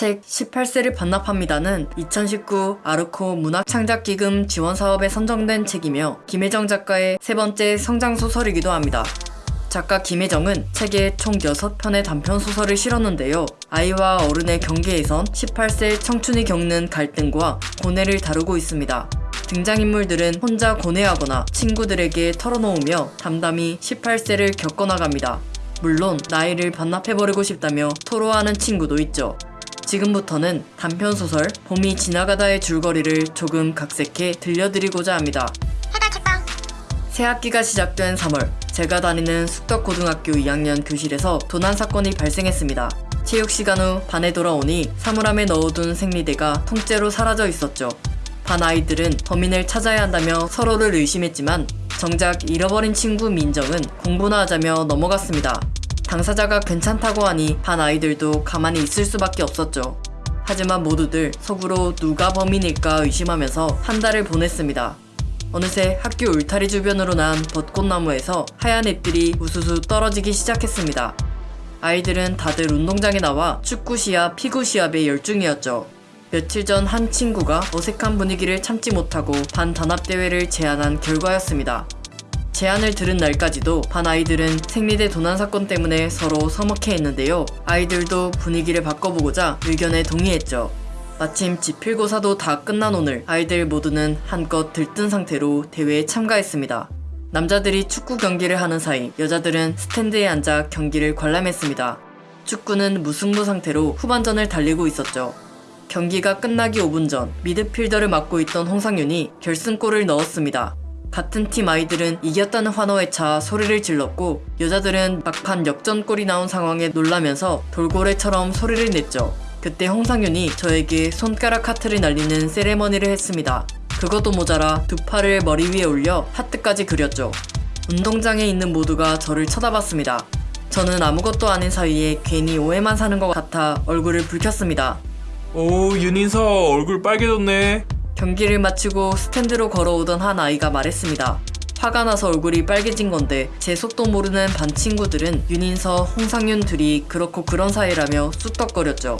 책 18세를 반납합니다는 2019 아르코 문학창작기금 지원사업에 선정된 책이며 김혜정 작가의 세 번째 성장소설이기도 합니다. 작가 김혜정은 책에 총 6편의 단편소설을 실었는데요. 아이와 어른의 경계에선 18세 청춘이 겪는 갈등과 고뇌를 다루고 있습니다. 등장인물들은 혼자 고뇌하거나 친구들에게 털어놓으며 담담히 18세를 겪어나갑니다. 물론 나이를 반납해버리고 싶다며 토로하는 친구도 있죠. 지금부터는 단편소설 봄이 지나가다의 줄거리를 조금 각색해 들려드리고자 합니다. 해가 책방 새 학기가 시작된 3월 제가 다니는 숙덕고등학교 2학년 교실에서 도난 사건이 발생했습니다. 체육 시간 후 반에 돌아오니 사물함에 넣어둔 생리대가 통째로 사라져 있었죠. 반 아이들은 범인을 찾아야 한다며 서로를 의심했지만 정작 잃어버린 친구 민정은 공부나 하자며 넘어갔습니다. 당사자가 괜찮다고 하니 반 아이들도 가만히 있을 수밖에 없었죠. 하지만 모두들 속으로 누가 범인일까 의심하면서 한 달을 보냈습니다. 어느새 학교 울타리 주변으로 난 벚꽃나무에서 하얀 잎들이 우수수 떨어지기 시작했습니다. 아이들은 다들 운동장에 나와 축구 시합, 피구 시합에 열중이었죠. 며칠 전 한 친구가 어색한 분위기를 참지 못하고 반 단합대회를 제안한 결과였습니다. 제안을 들은 날까지도 반 아이들은 생리대 도난 사건 때문에 서로 서먹해 했는데요. 아이들도 분위기를 바꿔보고자 의견에 동의했죠. 마침 지필고사도 다 끝난 오늘 아이들 모두는 한껏 들뜬 상태로 대회에 참가했습니다. 남자들이 축구 경기를 하는 사이 여자들은 스탠드에 앉아 경기를 관람했습니다. 축구는 무승부 상태로 후반전을 달리고 있었죠. 경기가 끝나기 5분 전 미드필더를 맡고 있던 홍상윤이 결승골을 넣었습니다. 같은 팀 아이들은 이겼다는 환호에 차 소리를 질렀고 여자들은 막판 역전골이 나온 상황에 놀라면서 돌고래처럼 소리를 냈죠. 그때 홍상윤이 저에게 손가락 하트를 날리는 세레머니를 했습니다. 그것도 모자라 두 팔을 머리 위에 올려 하트까지 그렸죠. 운동장에 있는 모두가 저를 쳐다봤습니다. 저는 아무것도 아닌 사이에 괜히 오해만 사는 것 같아 얼굴을 붉혔습니다. 오 윤인서 얼굴 빨개졌네 경기를 마치고 스탠드로 걸어오던 한 아이가 말했습니다. 화가 나서 얼굴이 빨개진 건데 제 속도 모르는 반 친구들은 윤인서, 홍상윤 둘이 그렇고 그런 사이라며 쑥덕거렸죠.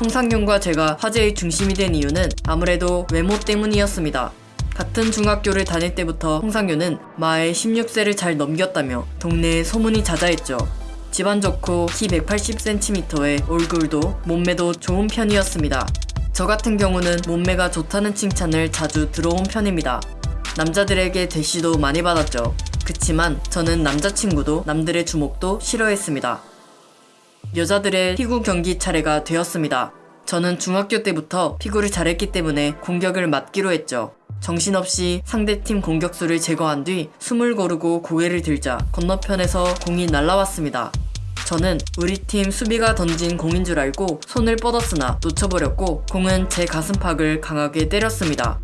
홍상윤과 제가 화제의 중심이 된 이유는 아무래도 외모 때문이었습니다. 같은 중학교를 다닐 때부터 홍상윤은 마의 16세를 잘 넘겼다며 동네에 소문이 자자했죠. 집안 좋고 키 180cm에 얼굴도 몸매도 좋은 편이었습니다. 저 같은 경우는 몸매가 좋다는 칭찬을 자주 들어온 편입니다. 남자들에게 대시도 많이 받았죠. 그치만 저는 남자친구도 남들의 주목도 싫어했습니다. 여자들의 피구 경기 차례가 되었습니다. 저는 중학교 때부터 피구를 잘했기 때문에 공격을 맡기로 했죠. 정신없이 상대팀 공격수를 제거한 뒤 숨을 고르고 고개를 들자 건너편에서 공이 날라왔습니다. 저는 우리 팀 수비가 던진 공인 줄 알고 손을 뻗었으나 놓쳐버렸고 공은 제 가슴팍을 강하게 때렸습니다.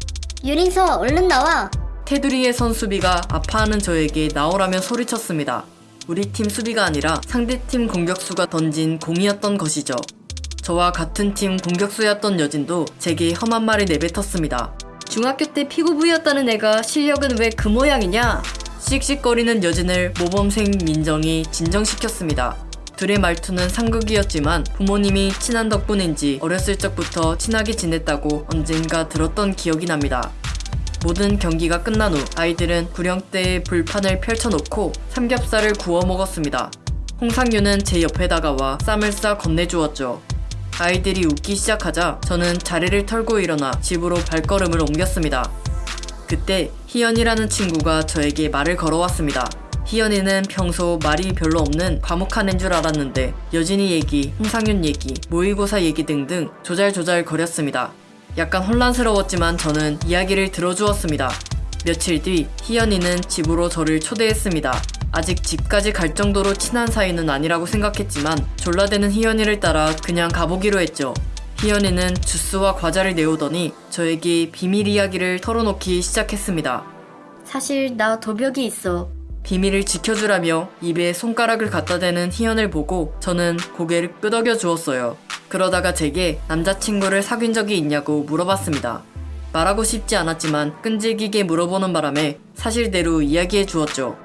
유린서 얼른 나와 테두리에 선 수비가 아파하는 저에게 나오라며 소리쳤습니다. 우리 팀 수비가 아니라 상대팀 공격수가 던진 공이었던 것이죠. 저와 같은 팀 공격수였던 여진도 제게 험한 말을 내뱉었습니다. 중학교 때 피구부였다는 애가 실력은 왜 그 모양이냐? 씩씩거리는 여진을 모범생 민정이 진정시켰습니다. 둘의 말투는 상극이었지만 부모님이 친한 덕분인지 어렸을 적부터 친하게 지냈다고 언젠가 들었던 기억이 납니다. 모든 경기가 끝난 후 아이들은 구령대에 불판을 펼쳐놓고 삼겹살을 구워 먹었습니다. 홍상윤은 제 옆에 다가와 쌈을 싸 건네주었죠. 아이들이 웃기 시작하자 저는 자리를 털고 일어나 집으로 발걸음을 옮겼습니다. 그때 희연이라는 친구가 저에게 말을 걸어왔습니다. 희연이는 평소 말이 별로 없는 과묵한 애인 줄 알았는데 여진이 얘기, 홍상윤 얘기, 모의고사 얘기 등등 조잘조잘 거렸습니다. 약간 혼란스러웠지만 저는 이야기를 들어주었습니다. 며칠 뒤 희연이는 집으로 저를 초대했습니다. 아직 집까지 갈 정도로 친한 사이는 아니라고 생각했지만 졸라대는 희연이를 따라 그냥 가보기로 했죠. 희연이는 주스와 과자를 내오더니 저에게 비밀 이야기를 털어놓기 시작했습니다. 사실 나 도벽이 있어 비밀을 지켜주라며 입에 손가락을 갖다 대는 희연을 보고 저는 고개를 끄덕여 주었어요. 그러다가 제게 남자친구를 사귄 적이 있냐고 물어봤습니다. 말하고 싶지 않았지만 끈질기게 물어보는 바람에 사실대로 이야기해 주었죠.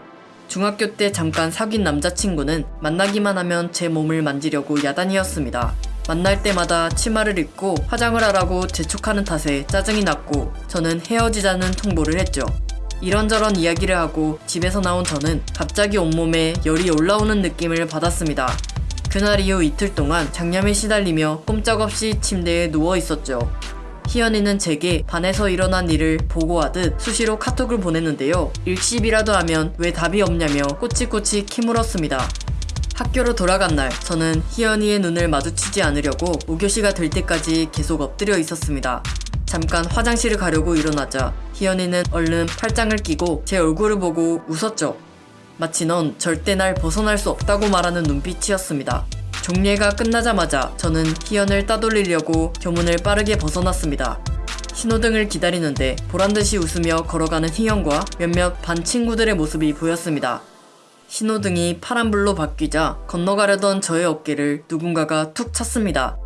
중학교 때 잠깐 사귄 남자친구는 만나기만 하면 제 몸을 만지려고 야단이었습니다. 만날 때마다 치마를 입고 화장을 하라고 재촉하는 탓에 짜증이 났고 저는 헤어지자는 통보를 했죠. 이런저런 이야기를 하고 집에서 나온 저는 갑자기 온몸에 열이 올라오는 느낌을 받았습니다. 그날 이후 이틀 동안 장염에 시달리며 꼼짝없이 침대에 누워 있었죠. 희연이는 제게 반에서 일어난 일을 보고하듯 수시로 카톡을 보냈는데요. 일십이라도 하면 왜 답이 없냐며 꼬치꼬치 키물었습니다. 학교로 돌아간 날, 저는 희연이의 눈을 마주치지 않으려고 5교시가 될 때까지 계속 엎드려 있었습니다. 잠깐 화장실을 가려고 일어나자 희연이는 얼른 팔짱을 끼고 제 얼굴을 보고 웃었죠. 마치 넌 절대 날 벗어날 수 없다고 말하는 눈빛이었습니다. 종례가 끝나자마자 저는 희연을 따돌리려고 교문을 빠르게 벗어났습니다. 신호등을 기다리는데 보란듯이 웃으며 걸어가는 희연과 몇몇 반 친구들의 모습이 보였습니다. 신호등이 파란불로 바뀌자 건너가려던 저의 어깨를 누군가가 툭 쳤습니다.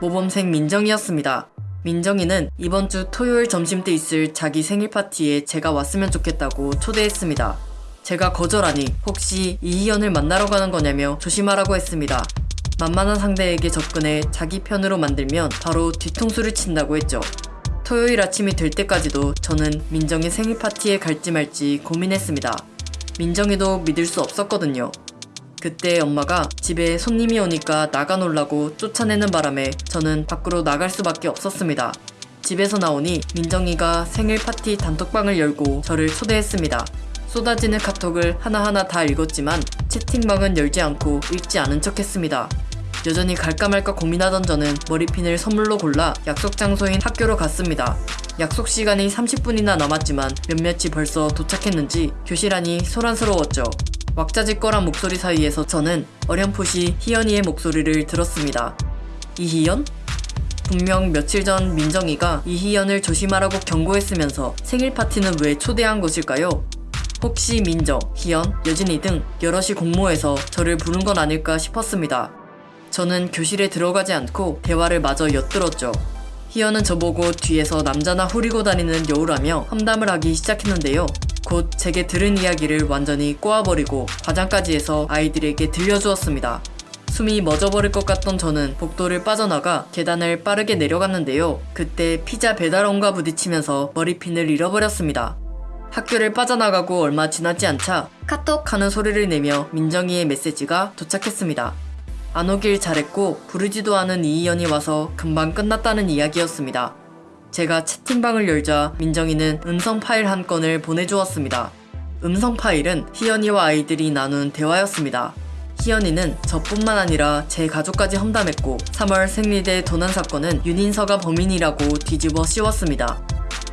모범생 민정이었습니다. 민정이는 이번 주 토요일 점심 때 있을 자기 생일 파티에 제가 왔으면 좋겠다고 초대했습니다. 제가 거절하니 혹시 이희연을 만나러 가는 거냐며 조심하라고 했습니다. 만만한 상대에게 접근해 자기 편으로 만들면 바로 뒤통수를 친다고 했죠. 토요일 아침이 될 때까지도 저는 민정의 생일 파티에 갈지 말지 고민했습니다. 민정이도 믿을 수 없었거든요. 그때 엄마가 집에 손님이 오니까 나가 놀라고 쫓아내는 바람에 저는 밖으로 나갈 수밖에 없었습니다. 집에서 나오니 민정이가 생일 파티 단톡방을 열고 저를 초대했습니다. 쏟아지는 카톡을 하나하나 다 읽었지만 채팅방은 열지 않고 읽지 않은 척 했습니다. 여전히 갈까 말까 고민하던 저는 머리핀을 선물로 골라 약속 장소인 학교로 갔습니다. 약속 시간이 30분이나 남았지만 몇몇이 벌써 도착했는지 교실 안이 소란스러웠죠. 왁자지껄한 목소리 사이에서 저는 어렴풋이 희연이의 목소리를 들었습니다. 이희연? 분명 며칠 전 민정이가 이희연을 조심하라고 경고했으면서 생일 파티는 왜 초대한 것일까요? 혹시 민정, 희연, 여진이 등 여럿이 공모해서 저를 부른 건 아닐까 싶었습니다. 저는 교실에 들어가지 않고 대화를 마저 엿들었죠. 희연은 저보고 뒤에서 남자나 후리고 다니는 여우라며 험담을 하기 시작했는데요. 곧 제게 들은 이야기를 완전히 꼬아버리고 과장까지 해서 아이들에게 들려주었습니다. 숨이 멎어버릴 것 같던 저는 복도를 빠져나가 계단을 빠르게 내려갔는데요. 그때 피자 배달원과 부딪히면서 머리핀을 잃어버렸습니다. 학교를 빠져나가고 얼마 지나지 않자 카톡 하는 소리를 내며 민정이의 메시지가 도착했습니다. 안 오길 잘했고 부르지도 않은 이희연이 와서 금방 끝났다는 이야기였습니다. 제가 채팅방을 열자 민정이는 음성 파일 한 건을 보내주었습니다. 음성 파일은 희연이와 아이들이 나눈 대화였습니다. 희연이는 저뿐만 아니라 제 가족까지 험담했고 3월 생리대 도난 사건은 윤인서가 범인이라고 뒤집어 씌웠습니다.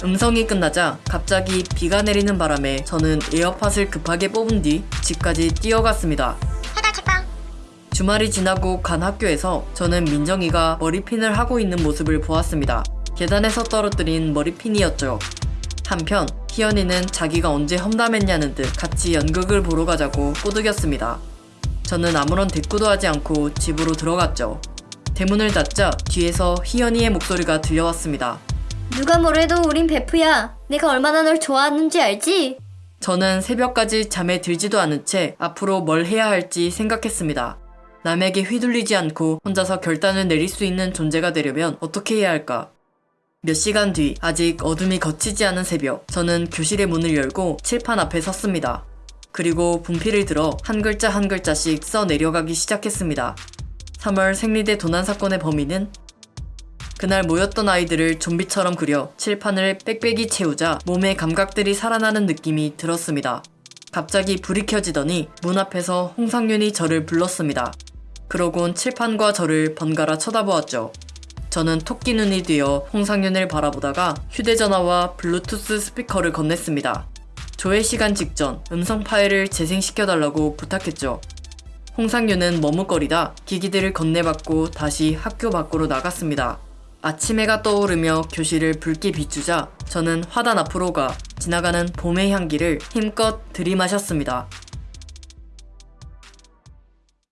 음성이 끝나자 갑자기 비가 내리는 바람에 저는 에어팟을 급하게 뽑은 뒤 집까지 뛰어갔습니다. 주말이 지나고 간 학교에서 저는 민정이가 머리핀을 하고 있는 모습을 보았습니다. 계단에서 떨어뜨린 머리핀이었죠. 한편 희연이는 자기가 언제 험담했냐는 듯 같이 연극을 보러 가자고 꼬드겼습니다. 저는 아무런 대꾸도 하지 않고 집으로 들어갔죠. 대문을 닫자 뒤에서 희연이의 목소리가 들려왔습니다. 누가 뭐래도 우린 베프야. 내가 얼마나 널 좋아하는지 알지? 저는 새벽까지 잠에 들지도 않은 채 앞으로 뭘 해야 할지 생각했습니다. 남에게 휘둘리지 않고 혼자서 결단을 내릴 수 있는 존재가 되려면 어떻게 해야 할까? 몇 시간 뒤 아직 어둠이 거치지 않은 새벽 저는 교실의 문을 열고 칠판 앞에 섰습니다. 그리고 분필을 들어 한 글자 한 글자씩 써 내려가기 시작했습니다. 3월 생리대 도난 사건의 범인은 그날 모였던 아이들을 좀비처럼 그려 칠판을 빽빽이 채우자 몸의 감각들이 살아나는 느낌이 들었습니다. 갑자기 불이 켜지더니 문 앞에서 홍상윤이 저를 불렀습니다. 그러곤 칠판과 저를 번갈아 쳐다보았죠. 저는 토끼 눈이 되어 홍상윤을 바라보다가 휴대전화와 블루투스 스피커를 건넸습니다. 조회 시간 직전 음성 파일을 재생시켜달라고 부탁했죠. 홍상윤은 머뭇거리다 기기들을 건네받고 다시 학교 밖으로 나갔습니다. 아침 해가 떠오르며 교실을 붉게 비추자 저는 화단 앞으로 가 지나가는 봄의 향기를 힘껏 들이마셨습니다.